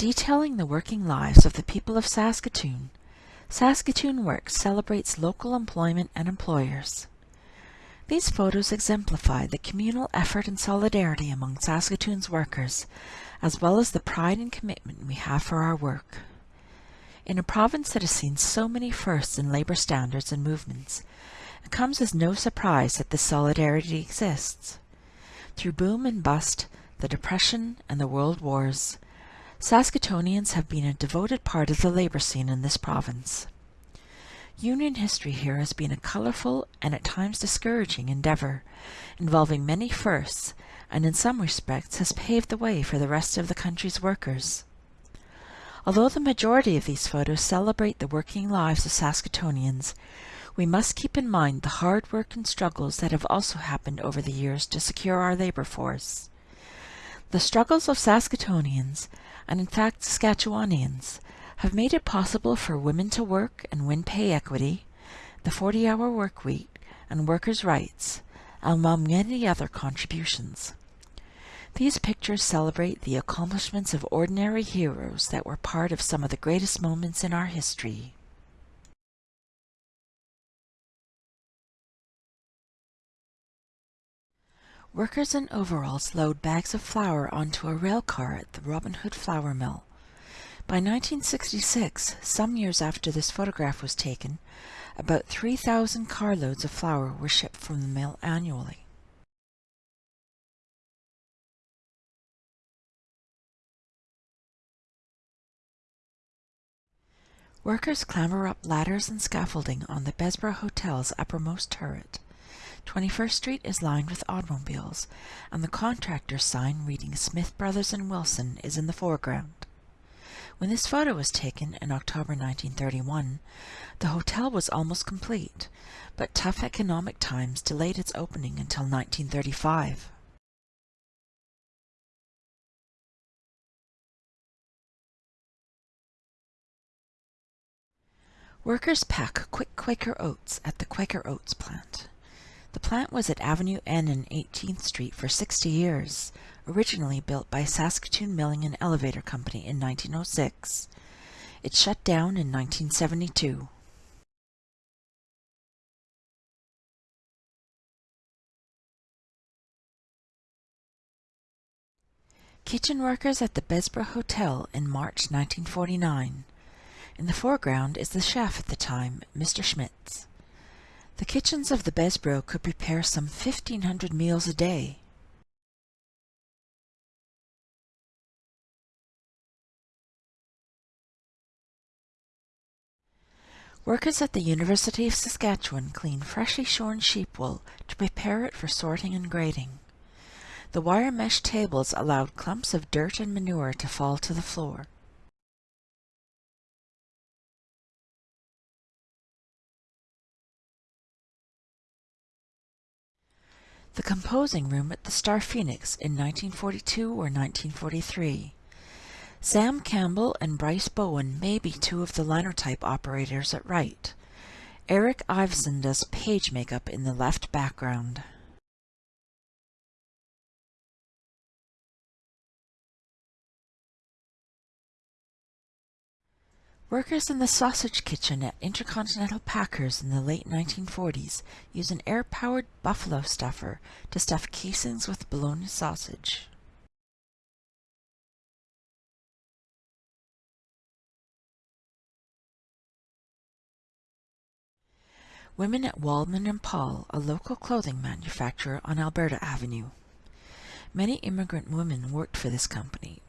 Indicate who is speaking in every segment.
Speaker 1: Detailing the working lives of the people of Saskatoon, Saskatoon Works celebrates local employment and employers. These photos exemplify the communal effort and solidarity among Saskatoon's workers, as well as the pride and commitment we have for our work. In a province that has seen so many firsts in labour standards and movements, it comes as no surprise that this solidarity exists. Through boom and bust, the Depression and the World Wars, Saskatoonians have been a devoted part of the labour scene in this province. Union history here has been a colourful and at times discouraging endeavour, involving many firsts, and in some respects has paved the way for the rest of the country's workers. Although the majority of these photos celebrate the working lives of Saskatoonians, we must keep in mind the hard work and struggles that have also happened over the years to secure our labour force. The struggles of Saskatoonians, and in fact Saskatchewanians, have made it possible for women to work and win pay equity, the 40-hour work week, and workers' rights, among many other contributions. These pictures celebrate the accomplishments of ordinary heroes that were part of some of the greatest moments in our history. Workers in overalls load bags of flour onto a rail car at the Robin Hood Flour Mill. By 1966, some years after this photograph was taken, about 3,000 carloads of flour were shipped from the mill annually. Workers clamber up ladders and scaffolding on the Bessborough Hotel's uppermost turret. 21st Street is lined with automobiles, and the contractor's sign reading Smith Brothers and Wilson is in the foreground. When this photo was taken in October 1931, the hotel was almost complete, but tough economic times delayed its opening until 1935. Workers pack quick Quaker oats at the Quaker Oats plant. The plant was at Avenue N and 18th Street for 60 years, originally built by Saskatoon Milling and Elevator Company in 1906. It shut down in 1972. Kitchen workers at the Bessborough Hotel in March 1949. In the foreground is the chef at the time, Mr. Schmitz. The kitchens of the Bessborough could prepare some 1,500 meals a day. Workers at the University of Saskatchewan clean freshly shorn sheep wool to prepare it for sorting and grading. The wire mesh tables allowed clumps of dirt and manure to fall to the floor. The composing room at the Star Phoenix in 1942 or 1943. Sam Campbell and Bryce Bowen may be two of the linotype operators at right. Eric Iveson does page makeup in the left background. Workers in the sausage kitchen at Intercontinental Packers in the late 1940s used an air-powered buffalo stuffer to stuff casings with bologna sausage. Women at Waldman and Paul, a local clothing manufacturer on Alberta Avenue. Many immigrant women worked for this company,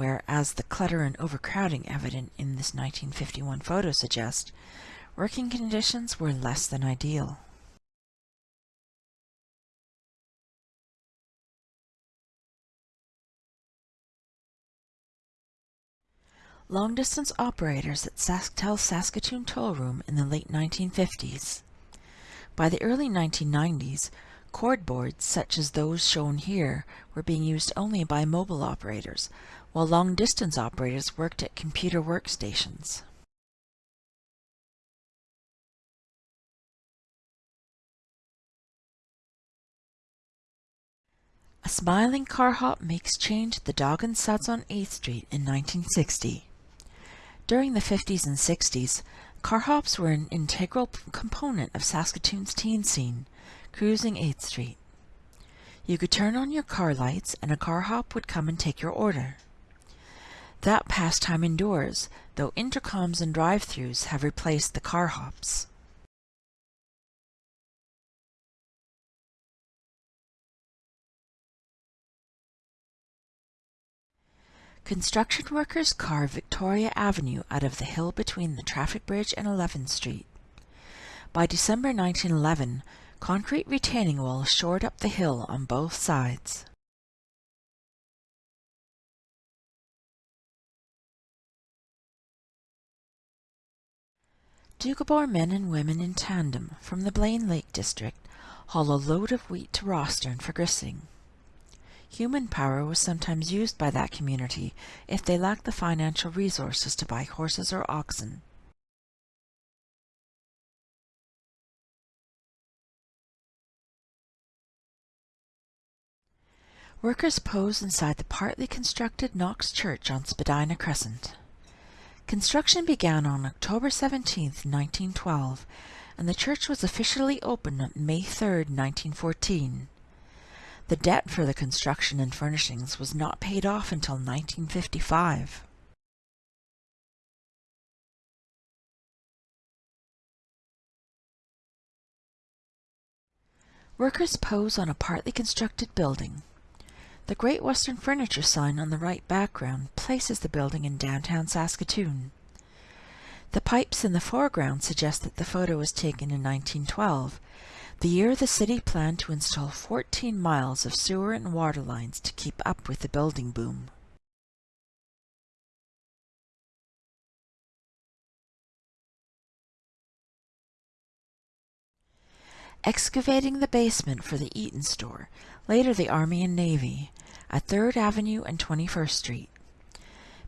Speaker 1: where, as the clutter and overcrowding evident in this 1951 photo suggest, working conditions were less than ideal. long-distance operators at Sasktel Saskatoon Toll Room in the late 1950s. By the early 1990s, cord boards such as those shown here were being used only by mobile operators, while long-distance operators worked at computer workstations. A smiling car hop makes change at the Dog and Suds on 8th Street in 1960. During the 50s and 60s, car hops were an integral component of Saskatoon's teen scene, cruising 8th Street. You could turn on your car lights and a car hop would come and take your order. That pastime endures, though intercoms and drive-thrus have replaced the car hops. Construction workers carved Victoria Avenue out of the hill between the traffic bridge and 11th Street. By December 1911, concrete retaining walls shored up the hill on both sides. Doukhobor men and women in tandem from the Blaine Lake District haul a load of wheat to Rosthern for gristing. Human power was sometimes used by that community if they lacked the financial resources to buy horses or oxen. Workers pose inside the partly constructed Knox Church on Spadina Crescent. Construction began on October 17, 1912, and the church was officially opened on May 3, 1914. The debt for the construction and furnishings was not paid off until 1955. Workers pose on a partly constructed building. The Great Western Furniture sign on the right background places the building in downtown Saskatoon. The pipes in the foreground suggest that the photo was taken in 1912, the year the city planned to install 14 miles of sewer and water lines to keep up with the building boom. Excavating the basement for the Eaton store, later the Army and Navy, at 3rd Avenue and 21st Street.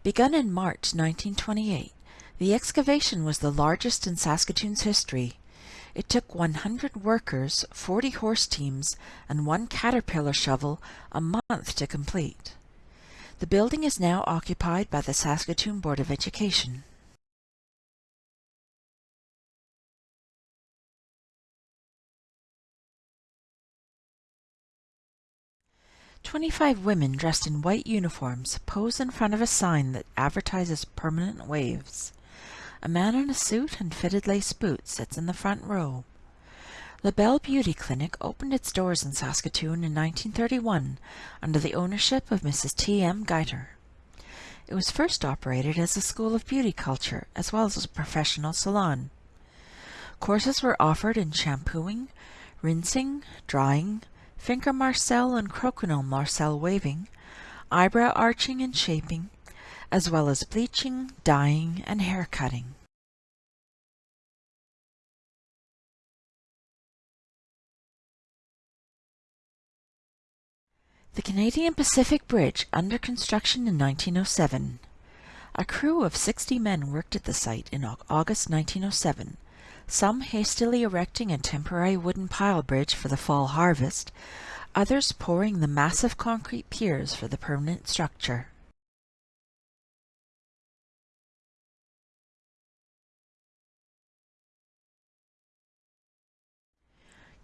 Speaker 1: Begun in March 1928, the excavation was the largest in Saskatoon's history it took 100 workers, 40 horse teams, and one caterpillar shovel a month to complete. The building is now occupied by the Saskatoon Board of Education. Twenty-five women dressed in white uniforms pose in front of a sign that advertises permanent waves. A man in a suit and fitted lace boots sits in the front row. LaBelle Beauty Clinic opened its doors in Saskatoon in 1931 under the ownership of Mrs. T. M. Geiter. It was first operated as a school of beauty culture as well as a professional salon. Courses were offered in shampooing, rinsing, drying, finger marcel and croquignole marcel waving, eyebrow arching and shaping, as well as bleaching, dyeing, and hair cutting. The Canadian Pacific Bridge under construction in 1907. A crew of 60 men worked at the site in August 1907, some hastily erecting a temporary wooden pile bridge for the fall harvest, others pouring the massive concrete piers for the permanent structure.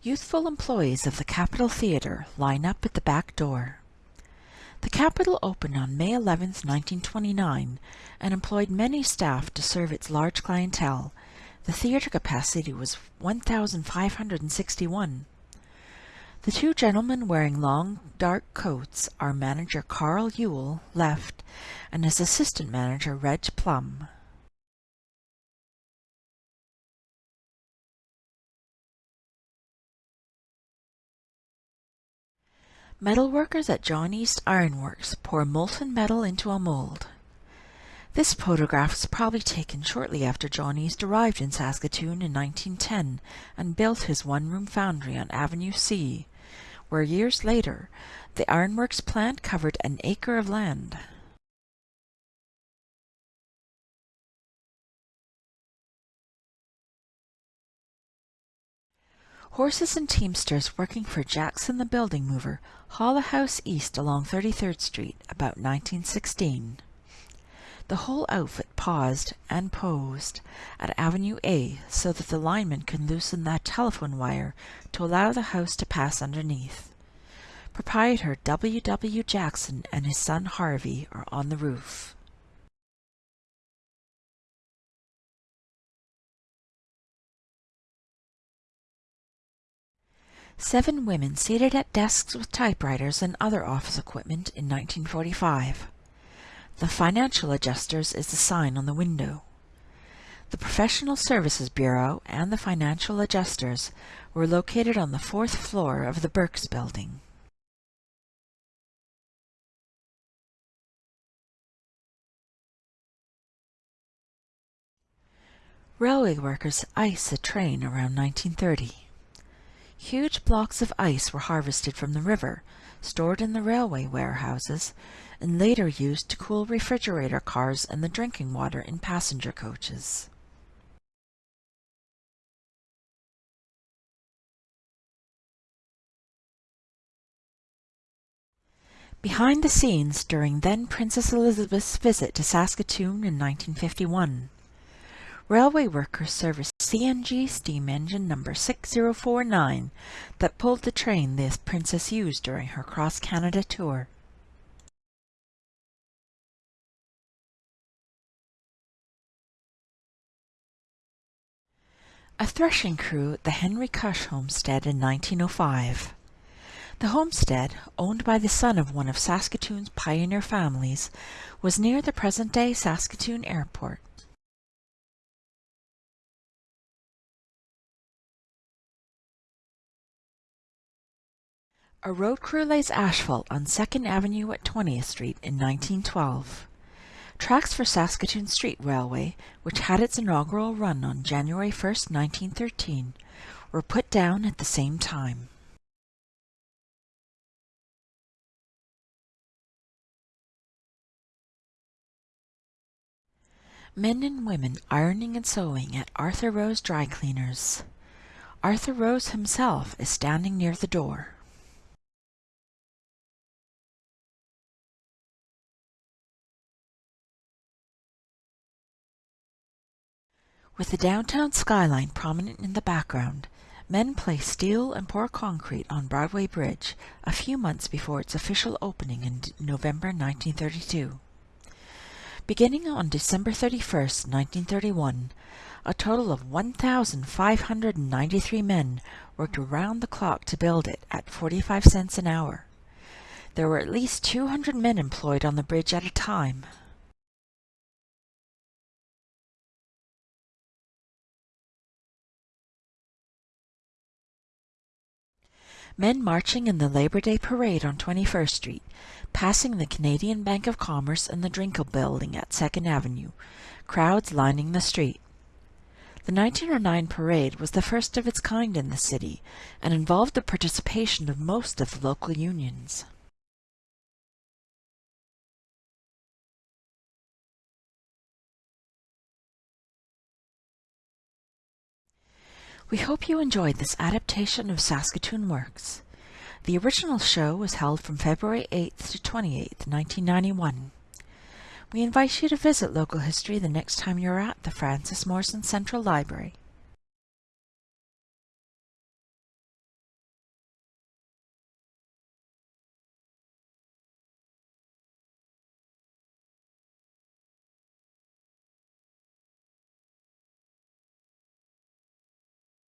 Speaker 1: Youthful employees of the Capitol Theatre line up at the back door. The Capitol opened on May 11, 1929, and employed many staff to serve its large clientele. The theatre capacity was 1,561. The two gentlemen wearing long, dark coats are manager Carl Yule, left, and his assistant manager Reg Plum. Metalworkers at John East Ironworks pour molten metal into a mold. This photograph was probably taken shortly after John East arrived in Saskatoon in 1910 and built his one-room foundry on Avenue C, where years later the ironworks plant covered an acre of land. Horses and teamsters working for Jackson the building mover haul a house east along 33rd Street about 1916. The whole outfit paused and posed at Avenue A so that the lineman can loosen that telephone wire to allow the house to pass underneath. Proprietor W. W. Jackson and his son Harvey are on the roof. Seven women seated at desks with typewriters and other office equipment in 1945. The Financial Adjusters is the sign on the window. The Professional Services Bureau and the Financial Adjusters were located on the fourth floor of the Birks Building. Railway workers ice a train around 1930. Huge blocks of ice were harvested from the river, stored in the railway warehouses, and later used to cool refrigerator cars and the drinking water in passenger coaches. Behind the scenes during then Princess Elizabeth's visit to Saskatoon in 1951. Railway workers serviced CNG steam engine number 6049 that pulled the train the Princess used during her cross-Canada tour. A threshing crew at the Henry Cush homestead in 1905. The homestead, owned by the son of one of Saskatoon's pioneer families, was near the present-day Saskatoon Airport. A road crew lays asphalt on 2nd Avenue at 20th Street in 1912. Tracks for Saskatoon Street Railway, which had its inaugural run on January 1, 1913, were put down at the same time. Men and women ironing and sewing at Arthur Rose Dry Cleaners. Arthur Rose himself is standing near the door. With the downtown skyline prominent in the background, men placed steel and pour concrete on Broadway Bridge a few months before its official opening in November 1932. Beginning on December 31, 1931, a total of 1,593 men worked around the clock to build it at 45 cents an hour. There were at least 200 men employed on the bridge at a time. Men marching in the Labor Day Parade on 21st Street, passing the Canadian Bank of Commerce and the Drinkle Building at 2nd Avenue, crowds lining the street. The 1909 parade was the first of its kind in the city and involved the participation of most of the local unions. We hope you enjoyed this adaptation of Saskatoon Works. The original show was held from February 8th to 28th, 1991. We invite you to visit local history the next time you're at the Frances Morrison Central Library.